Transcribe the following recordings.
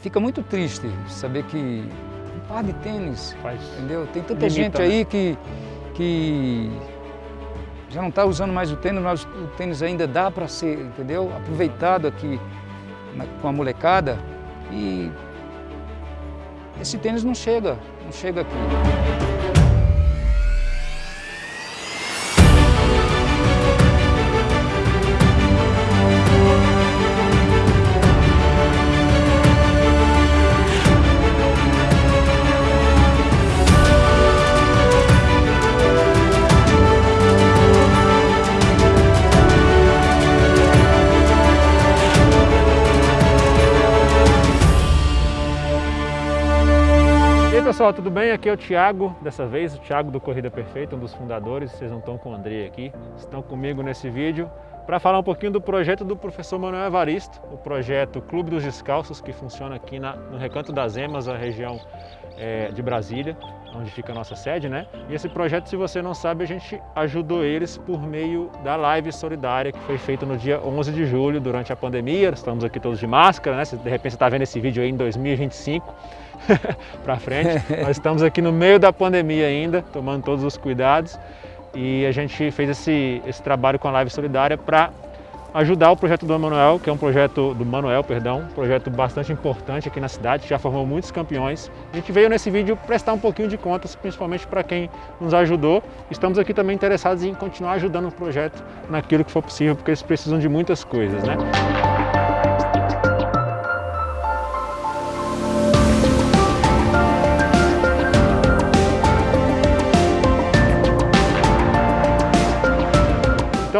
fica muito triste saber que um par de tênis, Faz entendeu? Tem tanta limita, gente né? aí que, que já não está usando mais o tênis, mas o tênis ainda dá para ser, entendeu? Aproveitado aqui na- com a molecada e esse tênis não chega, não chega aqui. Pessoal, tudo bem? Aqui é o Thiago, dessa vez o Thiago do Corrida Perfeita, um dos fundadores. Vocês não estão com o André aqui, estão comigo nesse vídeo para falar um pouquinho do projeto do professor Manuel Evaristo, o projeto Clube dos Descalços, que funciona aqui na- no Recanto das Emas, a região eh, de Brasília, onde fica a nossa sede, né? E esse projeto, se você não sabe, a gente ajudou eles por meio da live solidária que foi feita no dia 11 de julho, durante a pandemia. Estamos aqui todos de máscara, né? Se de repente você está vendo esse vídeo aí em 2025, para frente. Nós estamos aqui no meio da pandemia ainda, tomando todos os cuidados e a gente fez esse, esse trabalho com a Live Solidária para ajudar o projeto do Manuel, que é um projeto do Manuel, perdão, um projeto bastante importante aqui na cidade, já formou muitos campeões. A gente veio nesse vídeo prestar um pouquinho de contas, principalmente para quem nos ajudou. Estamos aqui também interessados em continuar ajudando o projeto naquilo que for possível, porque eles precisam de muitas coisas, né?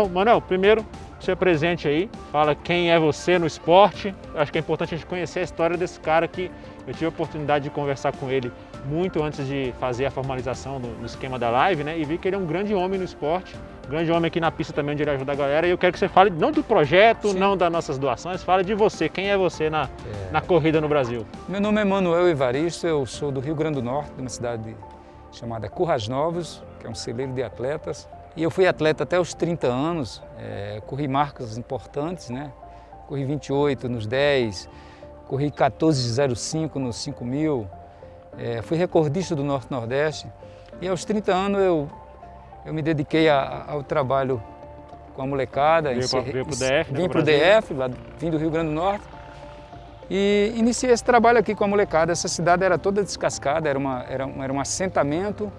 Então, Manuel, primeiro se apresente aí, fala quem é você no esporte. Acho que é importante a gente conhecer a história desse cara que eu tive a oportunidade de conversar com ele muito antes de fazer a formalização no, esquema da live, né? E vi que ele é um grande homem no esporte, grande homem aqui na pista também onde ele ajuda a galera. E eu quero que você fale não do projeto, Sim. não das nossas doações, fale de você, quem é você na, na corrida no Brasil. Meu nome é Manuel Evaristo, eu sou do Rio Grande do Norte, de uma cidade chamada Currais Novos, que é um celeiro de atletas. E eu fui atleta até os 30 anos, eh, corri marcas importantes, né? Corri 28 nos 10, corri 14,05 nos 5 mil, eh, fui recordista do Norte-Nordeste. E aos 30 anos eu, eu me dediquei a- ao trabalho com a molecada. Veio veio pro DF, Vim para o. DF, lá, vim do Rio Grande do Norte. E iniciei esse trabalho aqui com a molecada. Essa cidade era toda descascada, era, uma, era, um, era um assentamento.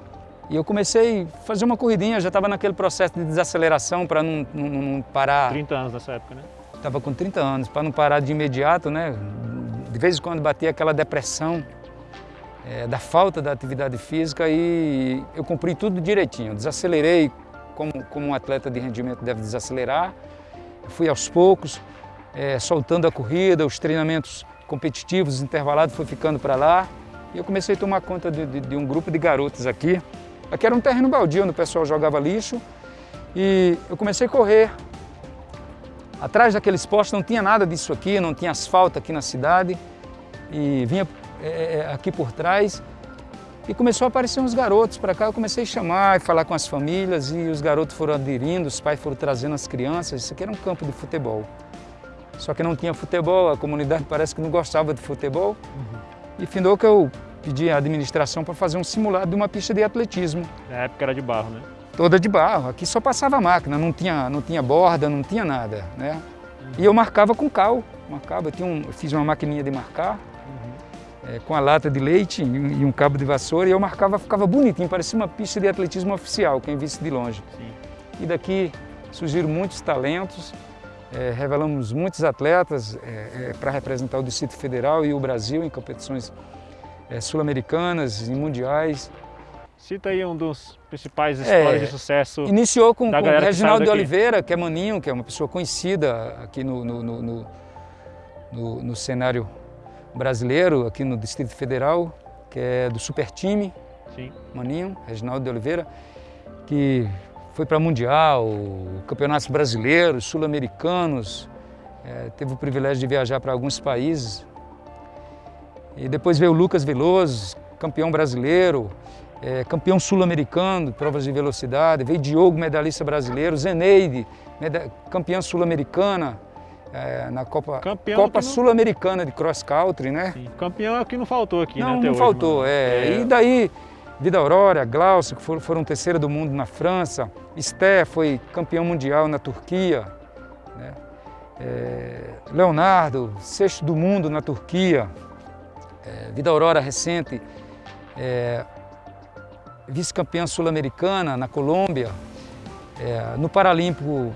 E eu comecei a fazer uma corridinha, já estava naquele processo de desaceleração para não, não, não parar. 30 anos nessa época, né? Estava com 30 anos, para não parar de imediato, né? De vez em quando batia aquela depressão eh, da falta da atividade física e eu cumpri tudo direitinho. Desacelerei como, como um atleta de rendimento deve desacelerar. Fui aos poucos, eh, soltando a corrida, os treinamentos competitivos, intervalados, fui ficando para lá. E eu comecei a tomar conta de, de- de um grupo de garotas aqui. Aqui era um terreno baldio onde o pessoal jogava lixo. E eu comecei a correr Atrás daqueles postos não tinha nada disso aqui, não tinha asfalto aqui na cidade. E vinha é, é, aqui por trás e começou a aparecer uns garotos para cá. Eu comecei a chamar e falar com as famílias e os garotos foram aderindo, os pais foram trazendo as crianças. Isso aqui era um campo de futebol. Só que não tinha futebol, a comunidade parece que não gostava de futebol. E findou que eu pedi à administração para fazer um simulado de uma pista de atletismo Na época era de barro, né? toda de barro. Aqui só passava máquina, não tinha, não tinha borda, não tinha nada, né? E eu marcava com cal, marcava, eu, tinha um, eu fiz uma maquininha de marcar, eh, com a lata de leite e um, cabo de vassoura, e eu marcava, ficava bonitinho, parecia uma pista de atletismo oficial, quem visse de longe. Sim. E daqui surgiram muitos talentos, eh, revelamos muitos atletas para representar o Distrito Federal e o Brasil em competições eh, sul-americanas e mundiais. Cita aí um dos principais É, histórias de sucesso. Iniciou com, com Reginaldo de. Oliveira, que é Maninho, que é uma pessoa conhecida aqui no, no, no, no- no- cenário brasileiro, aqui no Distrito Federal, que é do Super Time, Sim. Maninho, Reginaldo de Oliveira, que foi para Mundial, campeonatos brasileiros, sul-americanos, eh, teve o privilégio de viajar para alguns países. E depois veio o Lucas Veloso, campeão brasileiro, eh, campeão sul-americano de provas de velocidade. Veio Diogo, medalhista brasileiro, Zeneide, campeã sul-americana. é, na Copa, Copa Sul-Americana de Cross Country, né? Sim. Campeão é o que não faltou aqui, não, né? Não, faltou, é. é. E daí, Vida Aurora, Glaucio, que foram, foram terceira do mundo na França, Sté foi campeão mundial na Turquia, né? É, Leonardo, sexto do mundo na Turquia, é, Vida Aurora recente, é, vice-campeã sul-americana na Colômbia, é, no Paralímpico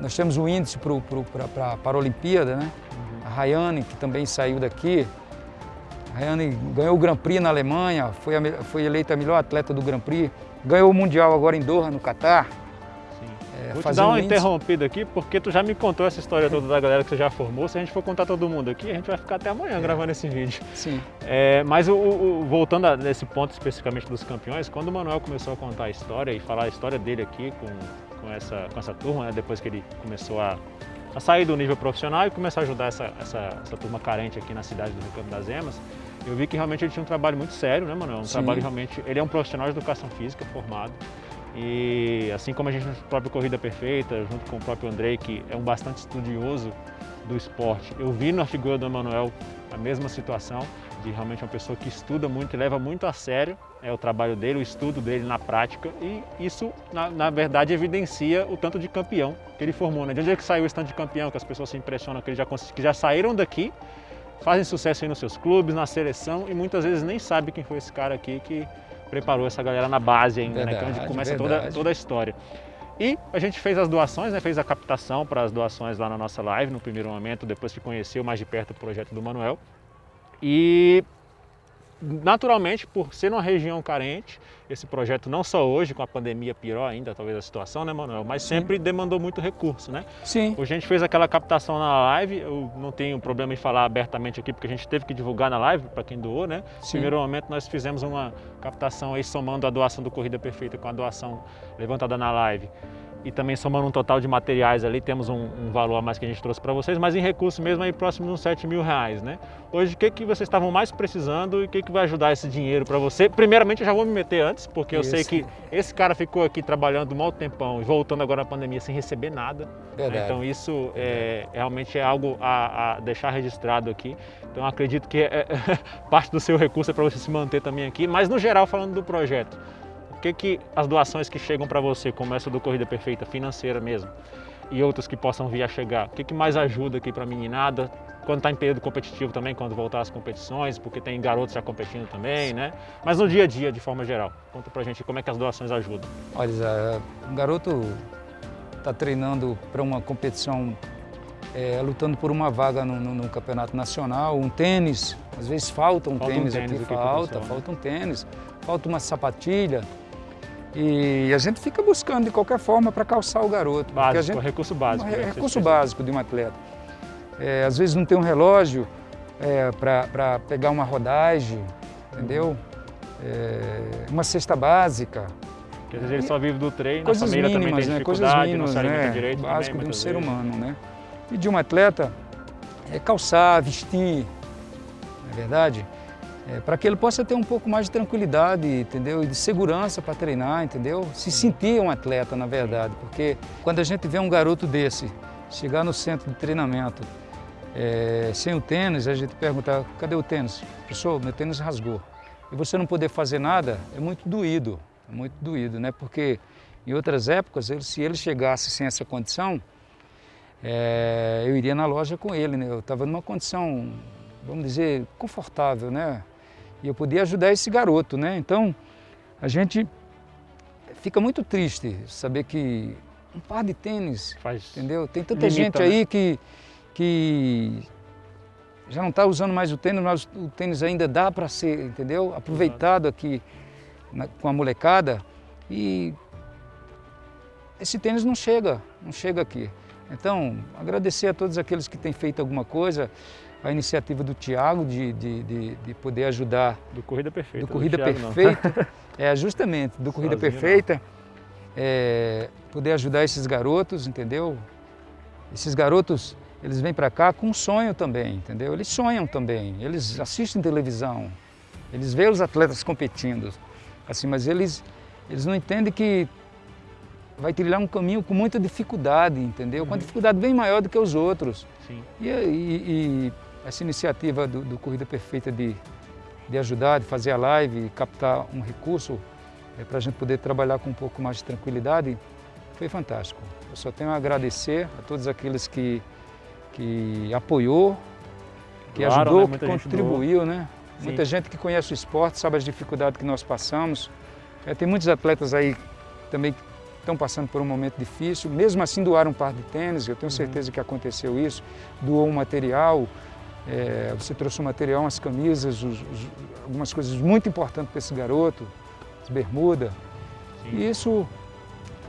nós temos o índice para a Paralimpíada, né? A Rayane, que também saiu daqui, a Rayane ganhou o Grand Prix na Alemanha, foi, a, foi eleita a melhor atleta do Grand Prix, ganhou o Mundial agora em Doha, no Catar. É, Vou te dar uma interrompida aqui, porque tu já me contou essa história toda da galera que você já formou. Se a gente for contar todo mundo aqui, a gente vai ficar até amanhã é. gravando esse vídeo. Sim. É, mas o, o, voltando a, nesse ponto especificamente dos campeões, quando o Manuel começou a contar a história e falar a história dele aqui com, com, essa, com essa turma, né, depois que ele começou a, a sair do nível profissional e começar a ajudar essa, essa, essa turma carente aqui na cidade do Rio Campo das Emas, eu vi que realmente ele tinha um trabalho muito sério, né, Manuel? Um Sim. trabalho realmente... Ele é um profissional de educação física formado. E assim como a gente na própria Corrida Perfeita, junto com o próprio Andrei, que é um bastante estudioso do esporte, eu vi na figura do Emanuel a mesma situação, de realmente uma pessoa que estuda muito e leva muito a sério é, o trabalho dele, o estudo dele na prática, e isso, na, na verdade, evidencia o tanto de campeão que ele formou. Né? De onde é que saiu esse tanto de campeão, que as pessoas se impressionam que, ele já, que já saíram daqui, fazem sucesso aí nos seus clubes, na seleção, e muitas vezes nem sabe quem foi esse cara aqui que preparou essa galera na base ainda, verdade, né? Que é onde começa toda, toda a história. E a gente fez as doações, né? fez a captação para as doações lá na nossa live, no primeiro momento, depois que conheceu mais de perto o projeto do Manuel. E naturalmente, por ser uma região carente, esse projeto não só hoje, com a pandemia pior ainda, talvez a situação, né, Manuel? Mas Sim. sempre demandou muito recurso, né? Sim. Hoje a gente fez aquela captação na live, eu não tenho problema em falar abertamente aqui, porque a gente teve que divulgar na live, para quem doou, né? No primeiro momento nós fizemos uma captação aí, somando a doação do Corrida Perfeita com a doação levantada na live e também somando um total de materiais ali, temos um, um valor a mais que a gente trouxe para vocês, mas em recurso mesmo aí próximo de uns 7 mil reais, né? Hoje, o que, que vocês estavam mais precisando e o que, que vai ajudar esse dinheiro para você? Primeiramente, eu já vou me meter antes, porque eu sei que esse cara ficou aqui trabalhando um mau tempão e voltando agora na pandemia sem receber nada. Né? Então, isso é, realmente é algo a, a, deixar registrado aqui. Então, acredito que é, é, parte do seu recurso é para você se manter também aqui, mas no geral, falando do projeto, que, que as doações que chegam para você, como essa do Corrida Perfeita, financeira mesmo, e outras que possam vir a chegar, o que, que mais ajuda aqui para a meninada, quando está em período competitivo também, quando voltar às competições, porque tem garotos já competindo também, né? Mas no dia a dia, de forma geral, conta pra gente como é que as doações ajudam. Olha, um garoto está treinando para uma competição, é, lutando por uma vaga no, no, no, campeonato nacional, um tênis, às vezes falta um, falta tênis, um tênis, aqui, falta, falta um tênis, falta uma sapatilha, e a gente fica buscando de qualquer forma para calçar o garoto. Básico, gente, recurso básico. É, recurso básico de um atleta. É, às vezes não tem um relógio é, para pegar uma rodagem, entendeu? É, uma cesta básica. Porque às vezes ele só vive do treino, coisas a família mínimas, também tem né? coisas mínimas, não né? direito Básico também, de um ser vezes. humano, né? E de um atleta é calçar, vestir, não é verdade? É, para que ele possa ter um pouco mais de tranquilidade, entendeu? E de segurança para treinar, entendeu? Se sentir um atleta, na verdade, porque quando a gente vê um garoto desse chegar no centro de treinamento é, sem o tênis, a gente pergunta, cadê o tênis? Professor, meu tênis rasgou. E você não poder fazer nada é muito doído, é muito doído, né? Porque em outras épocas, ele, se ele chegasse sem essa condição, é, eu iria na loja com ele, né? Eu estava numa condição, vamos dizer, confortável, né? E eu podia ajudar esse garoto, né? Então, a gente fica muito triste saber que um par de tênis, Faz entendeu? Tem tanta limita, gente aí né? que, que já não está usando mais o tênis, mas o tênis ainda dá para ser, entendeu? Aproveitado aqui na, com a molecada e esse tênis não chega, não chega aqui. Então, agradecer a todos aqueles que têm feito alguma coisa, a iniciativa do Tiago de, de, de, de, poder ajudar. Do Corrida Perfeita. Do Corrida do Perfeita. é, justamente, do Corrida Sozinho, Perfeita. É, poder ajudar esses garotos, entendeu? Esses garotos, eles vêm para cá com um sonho também, entendeu? Eles sonham também, eles assistem televisão, eles veem os atletas competindo, assim, mas eles, eles não entendem que vai trilhar um caminho com muita dificuldade, entendeu? Com uma uhum. dificuldade bem maior do que os outros. Sim. E, e, e essa iniciativa do, do, Corrida Perfeita de, de ajudar, de fazer a live, captar um recurso é, para a gente poder trabalhar com um pouco mais de tranquilidade, foi fantástico. Eu só tenho a agradecer a todos aqueles que, que apoiou, que claro, ajudou, né? que contribuiu, né? Sim. Muita gente que conhece o esporte, sabe as dificuldades que nós passamos. É, tem muitos atletas aí também que estão passando por um momento difícil, mesmo assim doaram um par de tênis, eu tenho uhum. certeza que aconteceu isso, doou um material, é, você trouxe um material, umas camisas, os, os, algumas coisas muito importantes para esse garoto, as bermudas, e isso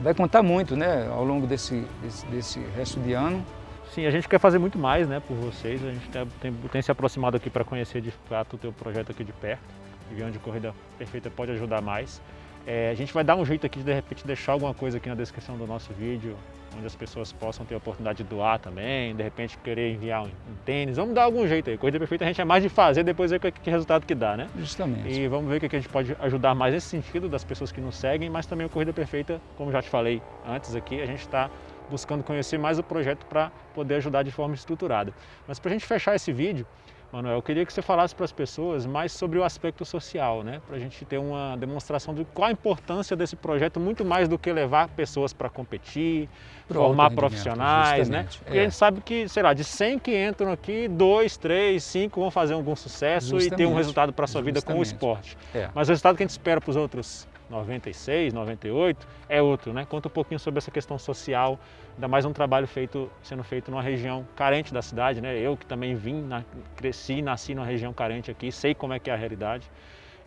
vai contar muito né, ao longo desse, desse, desse resto de ano. Sim, a gente quer fazer muito mais né, por vocês, a gente tem, tem, tem se aproximado aqui para conhecer de fato o teu projeto aqui de perto, e ver onde a Corrida Perfeita pode ajudar mais. É, a gente vai dar um jeito aqui de, de repente deixar alguma coisa aqui na descrição do nosso vídeo, onde as pessoas possam ter a oportunidade de doar também, de repente querer enviar um, tênis. Vamos dar algum jeito aí. Corrida Perfeita a gente é mais de fazer, depois ver que, que resultado que dá, né? Justamente. E vamos ver o que a gente pode ajudar mais nesse sentido das pessoas que nos seguem, mas também a Corrida Perfeita, como já te falei antes aqui, a gente está buscando conhecer mais o projeto para poder ajudar de forma estruturada. Mas para a gente fechar esse vídeo, Manuel, eu queria que você falasse para as pessoas mais sobre o aspecto social, né? Para a gente ter uma demonstração de qual a importância desse projeto, muito mais do que levar pessoas para competir, Pro formar profissionais, né? Porque é. a gente sabe que, sei lá, de 100 que entram aqui, 2, 3, 5 vão fazer algum sucesso justamente. e ter um resultado para a sua vida com o esporte. É. Mas o resultado que a gente espera para os outros 96, 98, é outro, né? Conta um pouquinho sobre essa questão social, ainda mais um trabalho feito, sendo feito numa região carente da cidade, né? Eu que também vim, na, cresci, nasci numa região carente aqui, sei como é que é a realidade.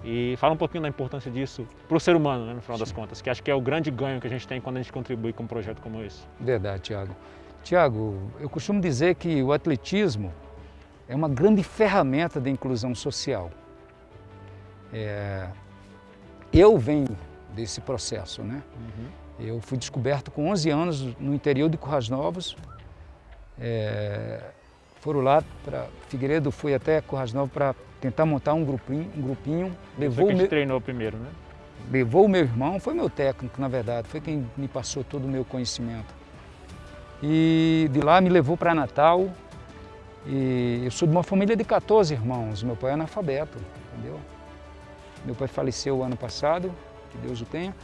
E fala um pouquinho da importância disso para o ser humano, né, no final Sim. das contas, que acho que é o grande ganho que a gente tem quando a gente contribui com um projeto como esse. Verdade, Tiago. Tiago, eu costumo dizer que o atletismo é uma grande ferramenta de inclusão social. É, eu venho desse processo, né? Uhum. Eu fui descoberto com 11 anos no interior de Currais Novos. É, foram lá para Figueiredo, fui até Currais Novos para tentar montar um grupinho. Um grupinho levou Você que meu, treinou primeiro, né? Levou o meu irmão, foi meu técnico, na verdade, foi quem me passou todo o meu conhecimento. E de lá me levou para Natal. E eu sou de uma família de 14 irmãos, meu pai é analfabeto, entendeu? Meu pai faleceu ano passado, que Deus o tenha.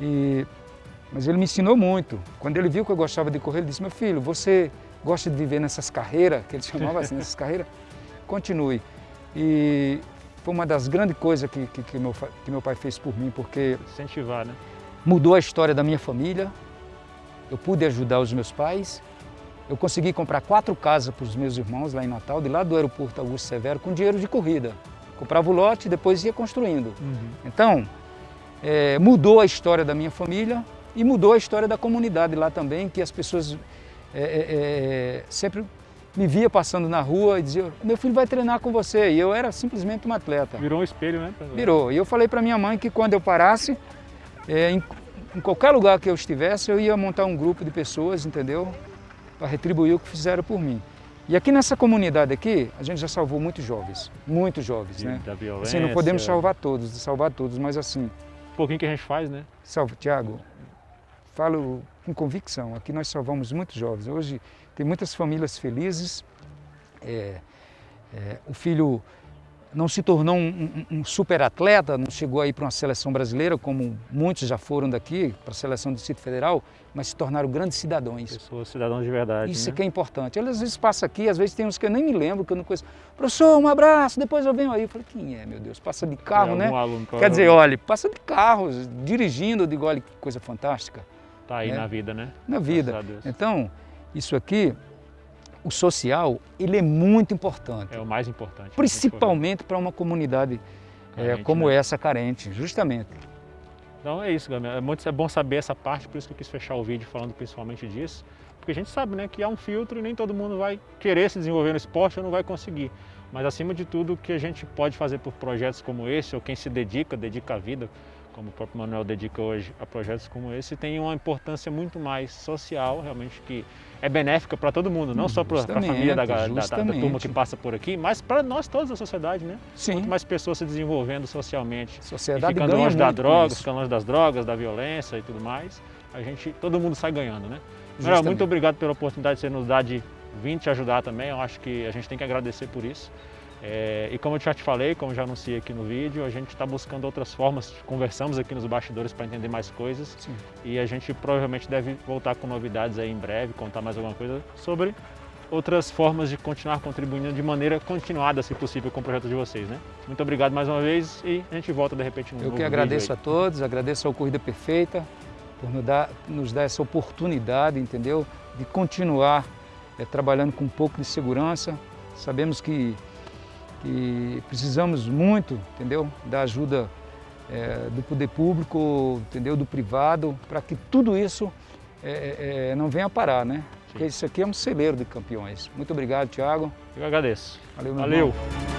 E, mas ele me ensinou muito. Quando ele viu que eu gostava de correr, ele disse, meu filho, você gosta de viver nessas carreiras, que ele chamava assim, nessas carreiras? Continue. E foi uma das grandes coisas que, que, que, meu, que meu pai fez por mim, porque... Incentivar, né? Mudou a história da minha família, eu pude ajudar os meus pais, eu consegui comprar quatro casas para os meus irmãos lá em Natal, de lá do aeroporto Augusto Severo, com dinheiro de corrida. Comprava o lote e depois ia construindo. Uhum. Então, é, mudou a história da minha família e mudou a história da comunidade lá também, que as pessoas é, é, é sempre me via passando na rua e dizia, meu filho vai treinar com você. E eu era simplesmente um atleta. Virou um espelho, né? Virou. E eu falei para minha mãe que quando eu parasse, é, em, em, qualquer lugar que eu estivesse, eu ia montar um grupo de pessoas, entendeu? Para retribuir o que fizeram por mim. E aqui nessa comunidade aqui, a gente já salvou muitos jovens, muitos jovens, de, né? Da violência. Assim, não podemos salvar todos, salvar todos, mas assim... Um pouquinho que a gente faz, né? Salve, Tiago, falo com convicção, aqui nós salvamos muitos jovens. Hoje tem muitas famílias felizes, é, é, o filho não se tornou um, um, um super atleta, não chegou aí para uma seleção brasileira, como muitos já foram daqui, para a seleção do Distrito Federal, mas se tornaram grandes cidadãos. Pessoas, cidadãos de verdade. Isso né? que é importante. Eu, às vezes passa aqui, às vezes tem uns que eu nem me lembro, que eu não conheço. Professor, um abraço, depois eu venho aí. Eu falei, quem é, meu Deus? Passa de carro, é, né? Aluno, Quer dizer, olha, passa de carro, dirigindo, eu digo, olha que coisa fantástica. Está aí né? na vida, né? Na vida. Então, isso aqui o social ele é muito importante. É o mais importante. Principalmente para uma comunidade é, carente, é, como né? essa, carente, justamente. Então é isso, galera. É, muito, é bom saber essa parte, por isso que eu quis fechar o vídeo falando principalmente disso. Porque a gente sabe né, que há um filtro e nem todo mundo vai querer se desenvolver no esporte ou não vai conseguir. Mas acima de tudo, o que a gente pode fazer por projetos como esse, ou quem se dedica, dedica a vida, como o próprio Manuel dedica hoje a projetos como esse, tem uma importância muito mais social, realmente, que é benéfica para todo mundo, não só para a família da, da, da, da, turma que passa por aqui, mas para nós todos da sociedade, né? Sim. Quanto mais pessoas se desenvolvendo socialmente, sociedade ficando longe da droga, ficando longe das drogas, da violência e tudo mais, a gente, todo mundo sai ganhando, né? Manuel, muito obrigado pela oportunidade de você nos dar de vir te ajudar também, eu acho que a gente tem que agradecer por isso. É, e como eu já te falei, como já anunciei aqui no vídeo, a gente está buscando outras formas, conversamos aqui nos bastidores para entender mais coisas Sim. e a gente provavelmente deve voltar com novidades aí em breve, contar mais alguma coisa sobre outras formas de continuar contribuindo de maneira continuada, se possível, com o projeto de vocês. Né? Muito obrigado mais uma vez e a gente volta de repente no Eu que agradeço a todos, agradeço ao Corrida Perfeita por nos dar, nos dar essa oportunidade, entendeu? De continuar é, trabalhando com um pouco de segurança. Sabemos que, que precisamos muito, entendeu? Da ajuda é, do poder público, entendeu? Do privado, para que tudo isso é, não venha parar, né? Porque isso aqui é um celeiro de campeões. Muito obrigado, Tiago. Eu agradeço. Valeu, meu Valeu. Irmão.